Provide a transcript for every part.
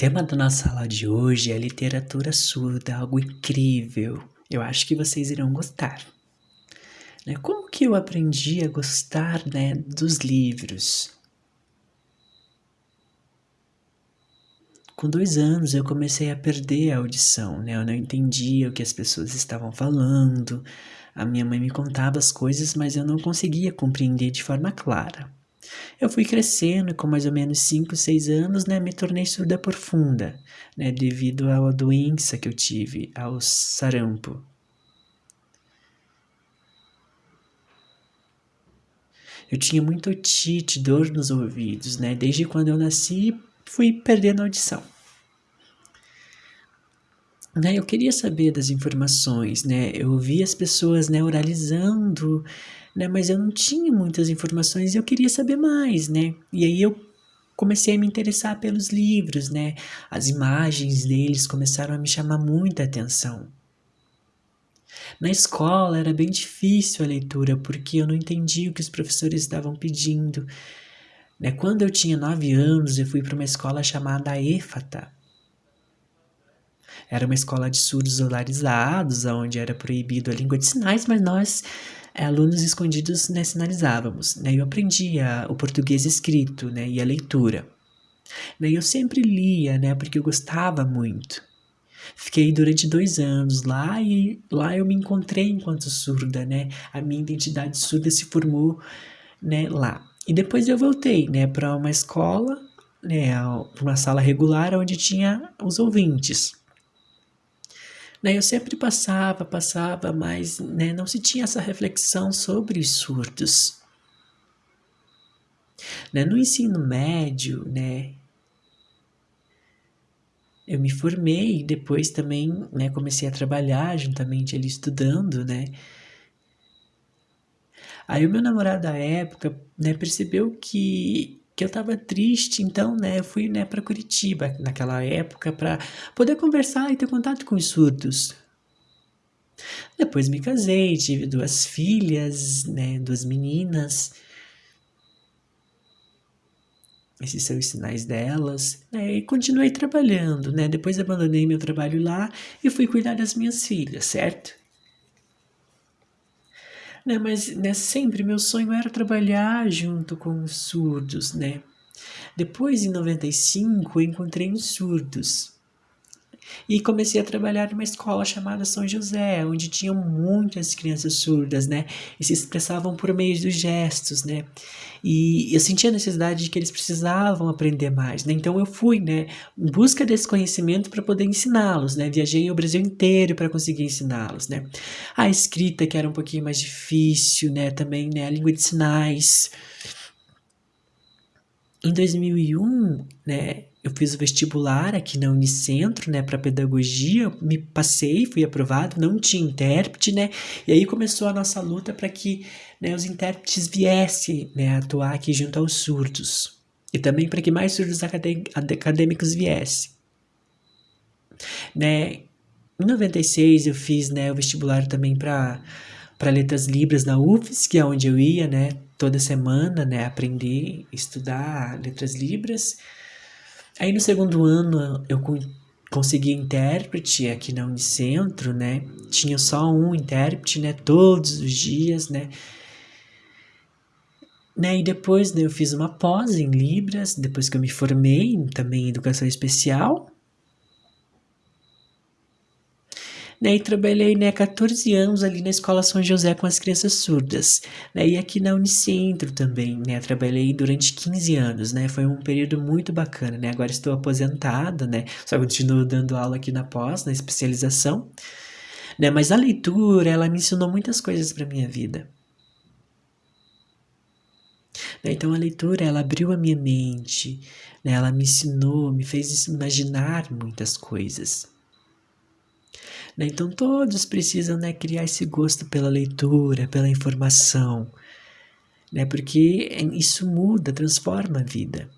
tema da nossa aula de hoje é literatura surda, algo incrível. Eu acho que vocês irão gostar. Né? Como que eu aprendi a gostar né, dos livros? Com dois anos eu comecei a perder a audição, né? Eu não entendia o que as pessoas estavam falando. A minha mãe me contava as coisas, mas eu não conseguia compreender de forma clara. Eu fui crescendo e com mais ou menos 5, 6 anos, né, me tornei surda profunda, né, devido à doença que eu tive, ao sarampo. Eu tinha muito otite, dor nos ouvidos, né, desde quando eu nasci fui perdendo a audição. Né, eu queria saber das informações, né, eu vi as pessoas, né, oralizando, né? Mas eu não tinha muitas informações e eu queria saber mais, né? E aí eu comecei a me interessar pelos livros, né? As imagens deles começaram a me chamar muita atenção. Na escola era bem difícil a leitura porque eu não entendia o que os professores estavam pedindo. Né? Quando eu tinha nove anos, eu fui para uma escola chamada EFATA. Era uma escola de surdos olarizados, onde era proibido a língua de sinais, mas nós alunos escondidos né, sinalizávamos. Né? Eu aprendia o português escrito né, e a leitura. Né? Eu sempre lia, né, porque eu gostava muito. Fiquei durante dois anos lá e lá eu me encontrei enquanto surda, né? A minha identidade surda se formou né, lá. E depois eu voltei né, para uma escola, né, uma sala regular onde tinha os ouvintes. Né, eu sempre passava, passava, mas né, não se tinha essa reflexão sobre os surdos. Né, no ensino médio, né, eu me formei e depois também né, comecei a trabalhar juntamente ali estudando, né? Aí o meu namorado da época né, percebeu que que eu estava triste, então, né, eu fui, né, para Curitiba naquela época para poder conversar e ter contato com os surdos. Depois me casei, tive duas filhas, né, duas meninas. Esses são os sinais delas, né, e continuei trabalhando, né, depois abandonei meu trabalho lá e fui cuidar das minhas filhas, certo? Né? Mas né, sempre meu sonho era trabalhar junto com os surdos, né? Depois, em 95, eu encontrei os surdos. E comecei a trabalhar numa escola chamada São José, onde tinham muitas crianças surdas, né? E se expressavam por meio dos gestos, né? E eu sentia a necessidade de que eles precisavam aprender mais, né? Então eu fui, né, em busca desse conhecimento para poder ensiná-los, né? Viajei o Brasil inteiro para conseguir ensiná-los, né? A escrita que era um pouquinho mais difícil, né? Também, né, a língua de sinais. Em 2001, né, eu fiz o vestibular aqui na Unicentro, né, para pedagogia, me passei, fui aprovado, não tinha intérprete, né, e aí começou a nossa luta para que né, os intérpretes viessem né, atuar aqui junto aos surdos, e também para que mais surdos acadêmicos viessem. Né, em 96 eu fiz né, o vestibular também para para letras libras na UFES, que é onde eu ia, né, toda semana, né, aprender, estudar letras libras, Aí no segundo ano eu consegui intérprete aqui na Unicentro, né? Tinha só um intérprete, né? Todos os dias, né? né? E depois né, eu fiz uma pós em Libras, depois que eu me formei também em Educação Especial. Né, e trabalhei né, 14 anos ali na Escola São José com as crianças surdas, né, e aqui na Unicentro também, né, trabalhei durante 15 anos, né, foi um período muito bacana, né, agora estou aposentada, né, só continuo dando aula aqui na pós, na especialização, né, mas a leitura, ela me ensinou muitas coisas para minha vida. Né, então a leitura, ela abriu a minha mente, né, ela me ensinou, me fez imaginar muitas coisas. Né? Então todos precisam né, criar esse gosto pela leitura, pela informação, né? porque isso muda, transforma a vida.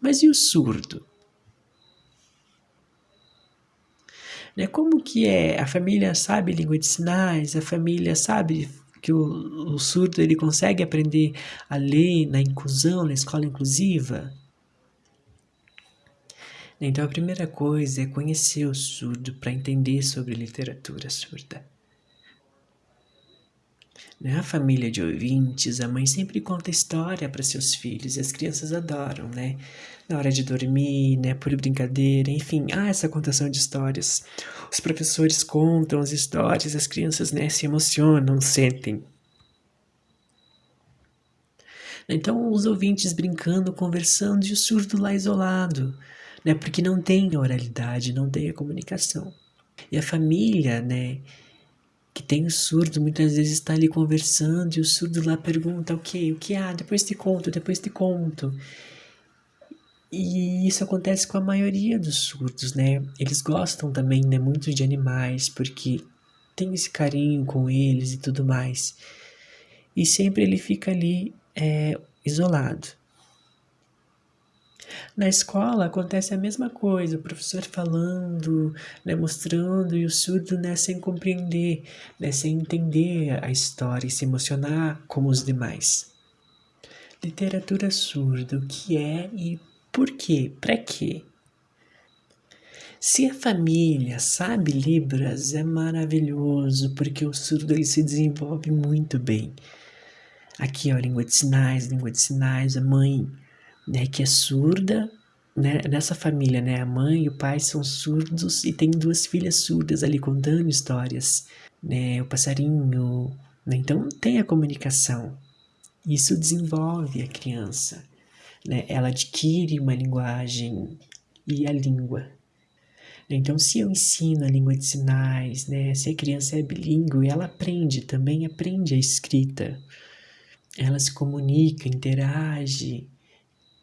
Mas e o surdo? Né? Como que é? A família sabe língua de sinais, a família sabe que o, o surdo ele consegue aprender a ler na inclusão, na escola inclusiva? Então a primeira coisa é conhecer o surdo para entender sobre literatura surda. Na família de ouvintes, a mãe sempre conta história para seus filhos e as crianças adoram, né? Na hora de dormir, né? Por brincadeira, enfim, há essa contação de histórias. Os professores contam as histórias, as crianças, né? Se emocionam, sentem. Então, os ouvintes brincando, conversando e o surdo lá isolado, né? Porque não tem a oralidade, não tem a comunicação. E a família, né? que tem o surdo, muitas vezes está ali conversando e o surdo lá pergunta o que, o que há, depois te conto, depois te conto. E isso acontece com a maioria dos surdos, né? Eles gostam também, né, muito de animais, porque tem esse carinho com eles e tudo mais. E sempre ele fica ali é, isolado. Na escola acontece a mesma coisa, o professor falando, né, mostrando e o surdo né, sem compreender, né, sem entender a história e se emocionar como os demais. Literatura surda, o que é e por quê? Para quê? Se a família sabe Libras, é maravilhoso, porque o surdo ele se desenvolve muito bem. Aqui, ó, língua de sinais, língua de sinais, a mãe né, que é surda, né, nessa família, né, a mãe e o pai são surdos e tem duas filhas surdas ali contando histórias, né, o passarinho, né, então tem a comunicação. Isso desenvolve a criança, né, ela adquire uma linguagem e a língua. Então, se eu ensino a língua de sinais, né, se a criança é bilíngue, ela aprende também, aprende a escrita. Ela se comunica, interage,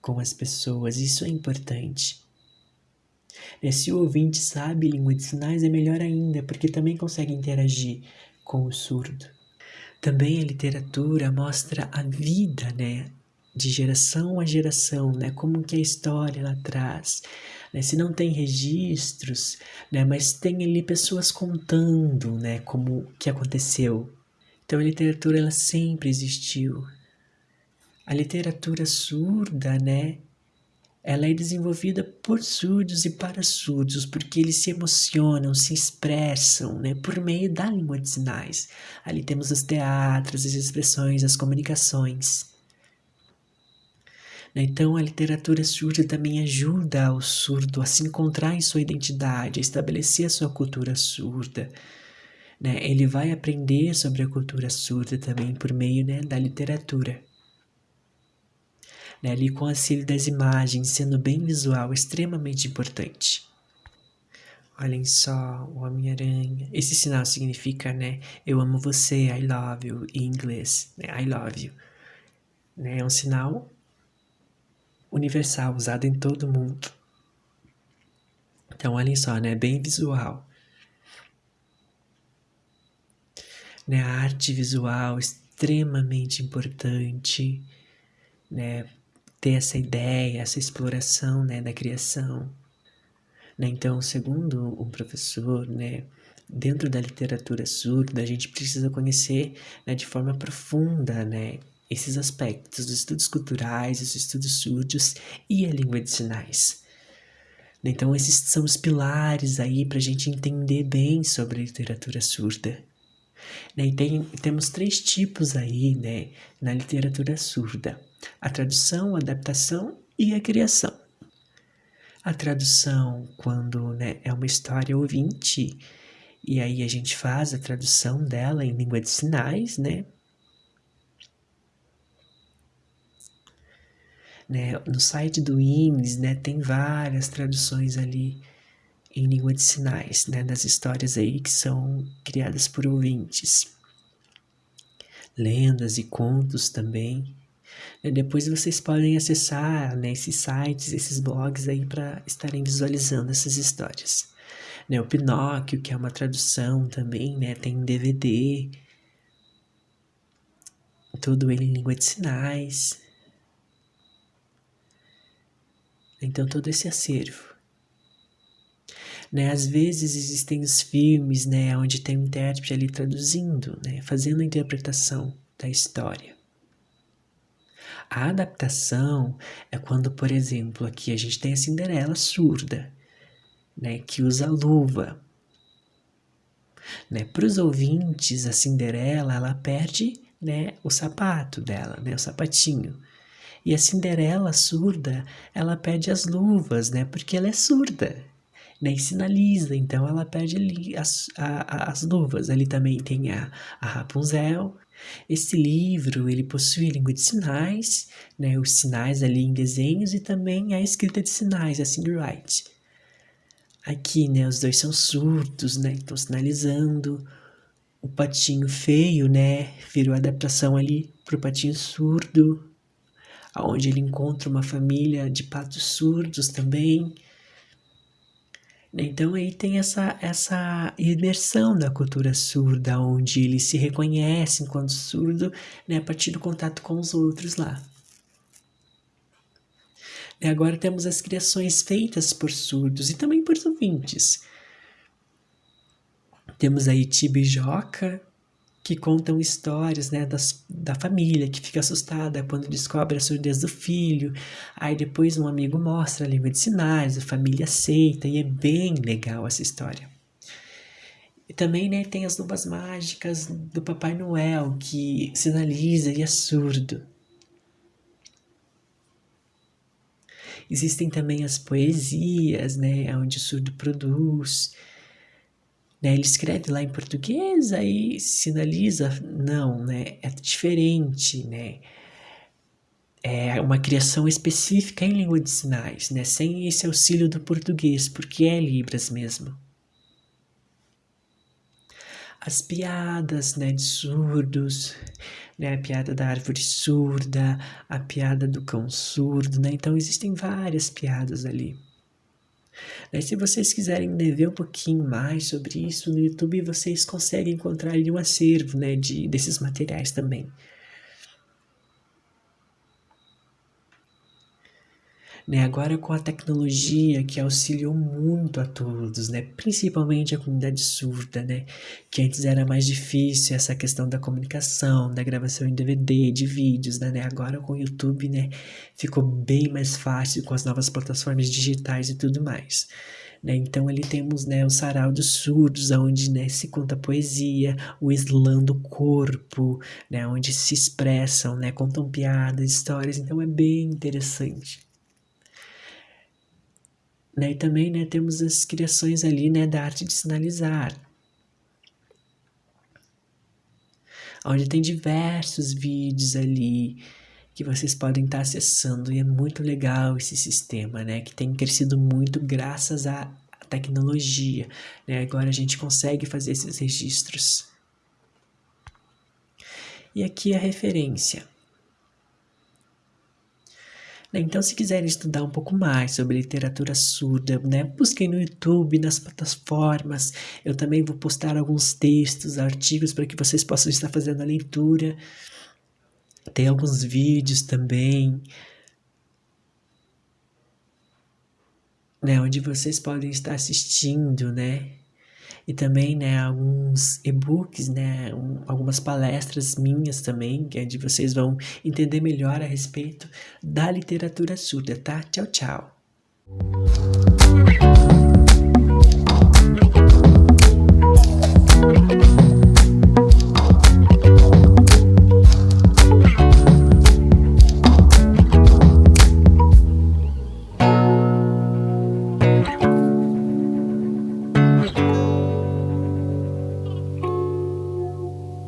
com as pessoas, isso é importante. E se o ouvinte sabe língua de sinais, é melhor ainda, porque também consegue interagir com o surdo. Também a literatura mostra a vida, né? De geração a geração, né? Como que a história lá atrás. Né? Se não tem registros, né? Mas tem ali pessoas contando, né? Como que aconteceu. Então a literatura ela sempre existiu, a literatura surda, né? Ela é desenvolvida por surdos e para surdos, porque eles se emocionam, se expressam, né? Por meio da língua de sinais. Ali temos os teatros, as expressões, as comunicações. Então, a literatura surda também ajuda o surdo a se encontrar em sua identidade, a estabelecer a sua cultura surda. Né? Ele vai aprender sobre a cultura surda também por meio né, da literatura né, ali com o auxílio das imagens, sendo bem visual, extremamente importante. Olhem só, o Homem-Aranha. Esse sinal significa, né, eu amo você, I love you, em inglês, né, I love you. Né, é um sinal universal, usado em todo mundo. Então, olhem só, né, bem visual. Né, a arte visual extremamente importante, né, ter essa ideia, essa exploração né, da criação. Né? Então, segundo um professor, né, dentro da literatura surda, a gente precisa conhecer né, de forma profunda né, esses aspectos dos estudos culturais, os estudos surdos e a língua de sinais. Então, esses são os pilares aí para a gente entender bem sobre a literatura surda. Né? E tem, temos três tipos aí né, na literatura surda a tradução, a adaptação e a criação. A tradução, quando né, é uma história ouvinte, e aí a gente faz a tradução dela em língua de sinais, né? né? No site do IMS, né, tem várias traduções ali em língua de sinais, né, das histórias aí que são criadas por ouvintes. Lendas e contos também. E depois vocês podem acessar né, esses sites, esses blogs aí para estarem visualizando essas histórias. Né, o Pinóquio, que é uma tradução também, né, tem DVD, todo ele em língua de sinais. Então todo esse acervo. Né, às vezes existem os filmes, né, onde tem um intérprete ali traduzindo, né, fazendo a interpretação da história. A adaptação é quando, por exemplo, aqui a gente tem a Cinderela surda, né, que usa luva. Né? Para os ouvintes, a Cinderela ela perde né, o sapato dela, né, o sapatinho. E a Cinderela surda, ela perde as luvas, né, porque ela é surda. Né, e sinaliza, então ela perde ali as, a, as luvas. Ali também tem a, a Rapunzel. Esse livro, ele possui a língua de sinais, né, os sinais ali em desenhos e também a escrita de sinais, a Write. Aqui, né, os dois são surdos, né, estão sinalizando. O patinho feio, né, virou adaptação ali pro patinho surdo, aonde ele encontra uma família de patos surdos também. Então aí tem essa, essa imersão da cultura surda, onde ele se reconhece enquanto surdo, né, a partir do contato com os outros lá. E agora temos as criações feitas por surdos e também por ouvintes. Temos aí Tibijoca, que contam histórias né, das, da família que fica assustada quando descobre a surdez do filho. Aí depois um amigo mostra a língua de sinais, a família aceita e é bem legal essa história. E também né, tem as luvas mágicas do Papai Noel que sinaliza e é surdo. Existem também as poesias, né, onde o surdo produz. Né, ele escreve lá em português, aí sinaliza, não, né, é diferente, né, é uma criação específica em língua de sinais, né, sem esse auxílio do português, porque é Libras mesmo as piadas né, de surdos, né, a piada da árvore surda, a piada do cão surdo, né? Então existem várias piadas ali. Né, se vocês quiserem ver um pouquinho mais sobre isso no YouTube, vocês conseguem encontrar um acervo né, de, desses materiais também. Né, agora com a tecnologia que auxiliou muito a todos, né, principalmente a comunidade surda, né, que antes era mais difícil essa questão da comunicação, da gravação em DVD, de vídeos, né, né agora com o YouTube, né, ficou bem mais fácil com as novas plataformas digitais e tudo mais. Né, então ali temos né, o sarau dos surdos, onde né, se conta poesia, o slam do corpo, né, onde se expressam, né, contam piadas, histórias, então é bem interessante. Né? E também né, temos as criações ali né, da arte de sinalizar, onde tem diversos vídeos ali que vocês podem estar acessando e é muito legal esse sistema, né, que tem crescido muito graças à tecnologia, né, agora a gente consegue fazer esses registros. E aqui a referência. Né? Então, se quiserem estudar um pouco mais sobre literatura surda, né, busquem no YouTube, nas plataformas. Eu também vou postar alguns textos, artigos para que vocês possam estar fazendo a leitura. Tem alguns vídeos também. Né, onde vocês podem estar assistindo, né? E também, né, alguns e-books, né, um, algumas palestras minhas também, que é onde vocês vão entender melhor a respeito da literatura surda, tá? Tchau, tchau.